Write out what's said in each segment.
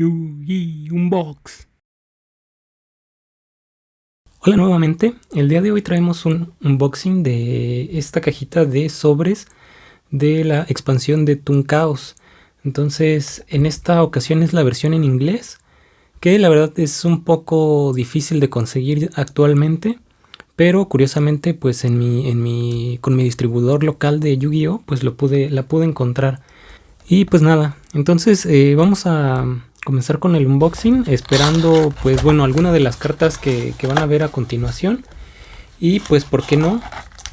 Yugi Unbox. Hola nuevamente, el día de hoy traemos un unboxing de esta cajita de sobres de la expansión de Toon Chaos. Entonces, en esta ocasión es la versión en inglés, que la verdad es un poco difícil de conseguir actualmente, pero curiosamente pues en mi, en mi, con mi distribuidor local de Yu-Gi-Oh pues lo pude, la pude encontrar. Y pues nada, entonces eh, vamos a comenzar con el unboxing esperando pues bueno alguna de las cartas que, van a ver a continuación y pues por qué no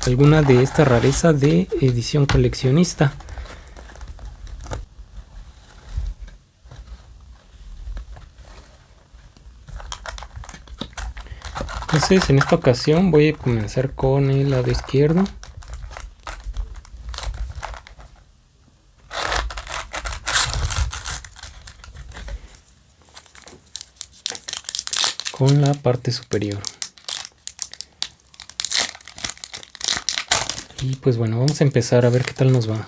alguna de esta rareza de edición coleccionista. Entonces en esta ocasión voy a comenzar con el lado izquierdo. Con la parte superior. Y pues bueno, vamos a empezar a ver qué tal nos va.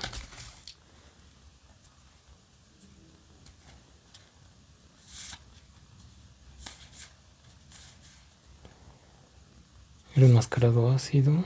El enmascarado ácido.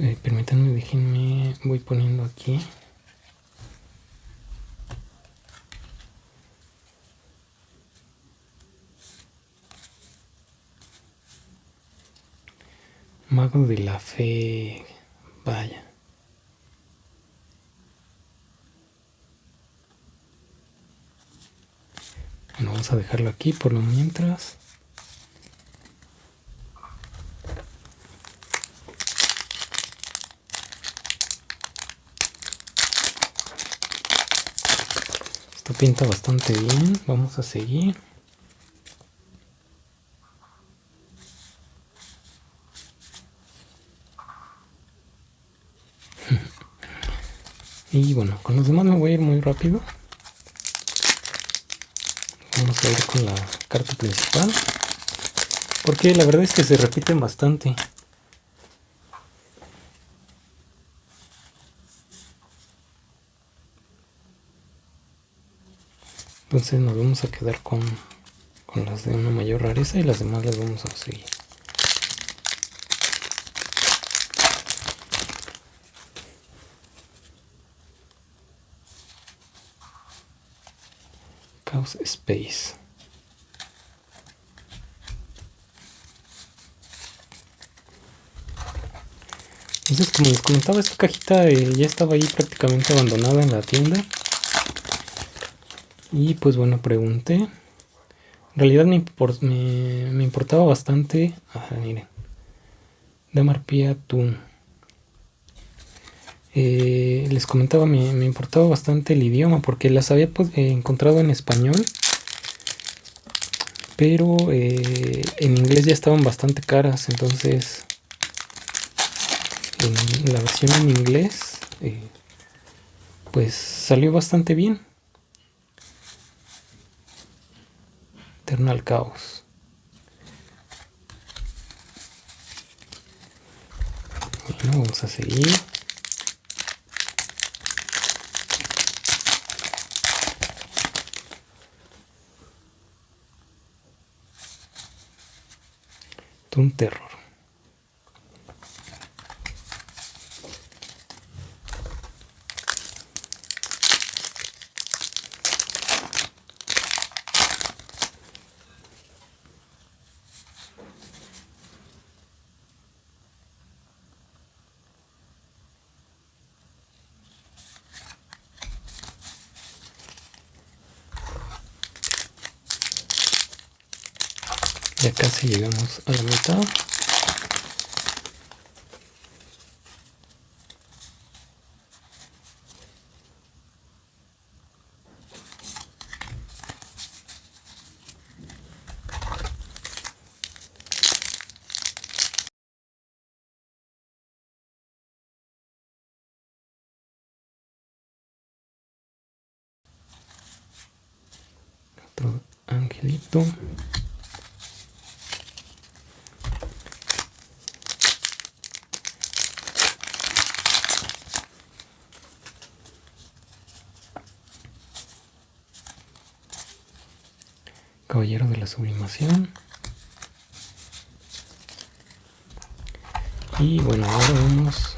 Eh, permítanme, déjenme, voy poniendo aquí. Mago de la fe, vaya. Bueno, vamos a dejarlo aquí por lo mientras. Esto pinta bastante bien. Vamos a seguir. y bueno, con los demás me voy a ir muy rápido. Vamos a ir con la carta principal. Porque la verdad es que se repiten bastante. Entonces nos vamos a quedar con, con las de una mayor rareza y las demás las vamos a seguir. Chaos Space. Entonces, como les comentaba, esta cajita eh, ya estaba ahí prácticamente abandonada en la tienda. Y pues bueno, pregunté. En realidad me, me, importaba bastante. Ajá, miren. Damarpia Tun. Eh, les comentaba, me, me, importaba bastante el idioma porque las había pues, eh, encontrado en español. Pero eh, en inglés ya estaban bastante caras. Entonces, en la versión en inglés, pues salió bastante bien. Eternal Caos. Bueno, vamos a seguir. Un terror. ya casi llegamos a la mitad. Otro angelito. Caballero de la Sublimación. Y bueno, ahora vamos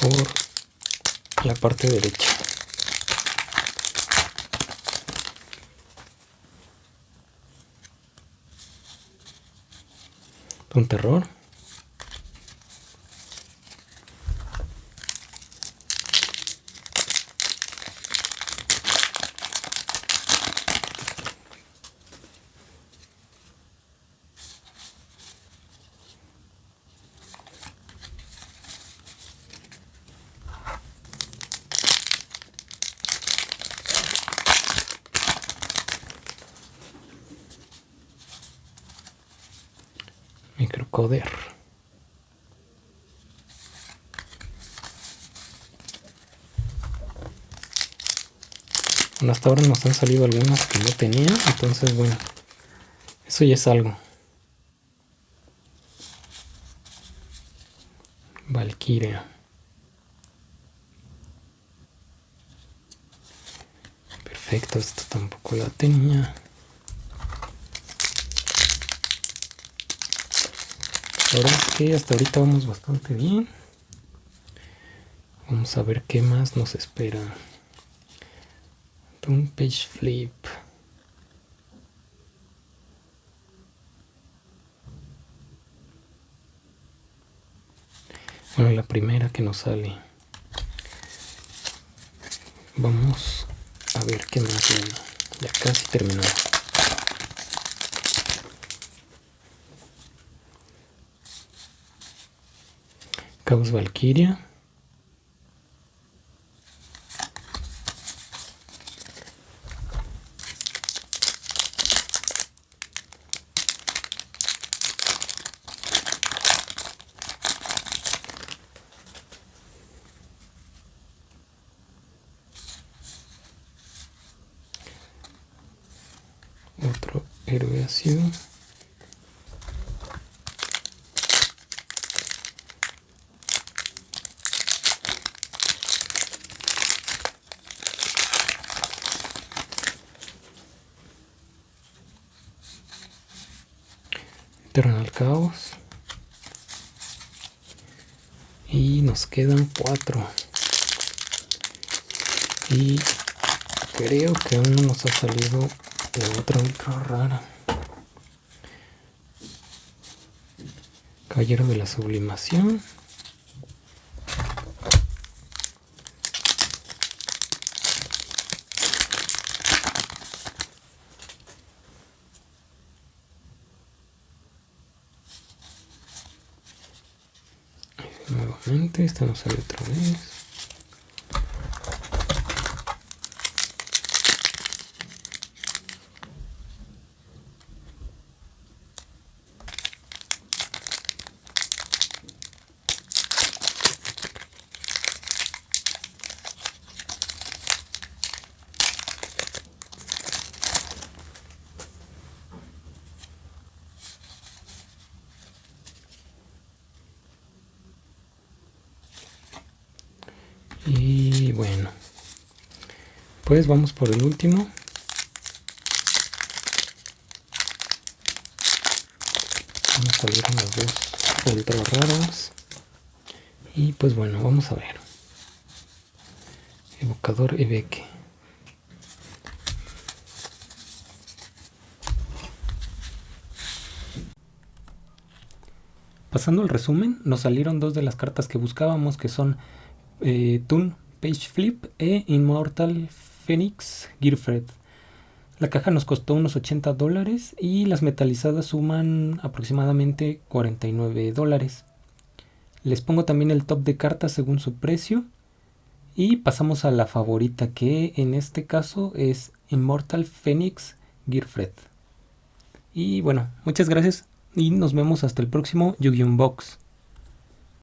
por la parte derecha. Un terror. Microcoder. Bueno, hasta ahora nos han salido algunas que no tenía, entonces bueno, eso ya es algo. Valkyria. Perfecto, esto tampoco la tenía. Ahora es que hasta ahorita vamos bastante bien. Vamos a ver qué más nos espera. Un page flip. Bueno, la primera que nos sale. Vamos a ver qué más viene. Ya casi terminamos. Caos Valkyria. Otro héroe ácido. Eternal Caos. Y nos quedan cuatro. Y creo que aún no nos ha salido la otra ultra rara. Caballero de la Sublimación. Nuevamente esta nos sale otra vez Y bueno, pues vamos por el último. A salir las dos ultra raras. Y pues bueno, vamos a ver. Evocador Ebeque. Pasando el resumen, nos salieron dos de las cartas que buscábamos, que son eh, Toon Page Flip e Immortal Phoenix Gearfred. La caja nos costó unos 80 dólares y las metalizadas suman aproximadamente 49 dólares. Les pongo también el top de cartas según su precio. Y pasamos a la favorita que en este caso es Immortal Phoenix Gearfred. Y bueno, muchas gracias y nos vemos hasta el próximo Yu-Gi-Oh! Box.